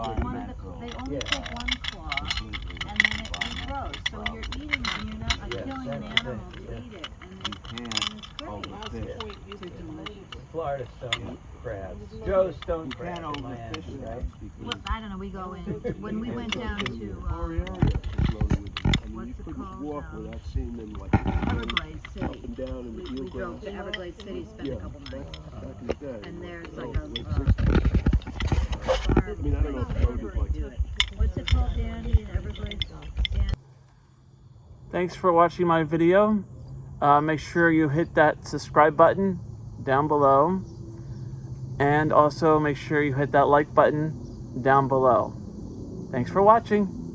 take one of the, environmental. they only Yeah. take one claw and then it regrows. So you're eating them, you're not like Yeah, killing an animal thing, to yeah. eat it. And You can't and it's great. overfish. Florida stone crabs. Joe's stone You crab can't in overfish Miami, right? Well, I don't know, we go in, when we went down to, Our um, area is loaded with them. I mean, what's you it couldn't called, walk um, without seeing them like Everglades up and down in We, the we eelgrass. drove to Everglades City, spent Yeah, a couple back, nights. back in. And there's like a, late uh, 60s. farm I mean, I don't know if place road is where like they do it. Dan- Thanks for watching my video. Uh, make sure you hit that subscribe button down below. And also make sure you hit that like button down below. Thanks for watching.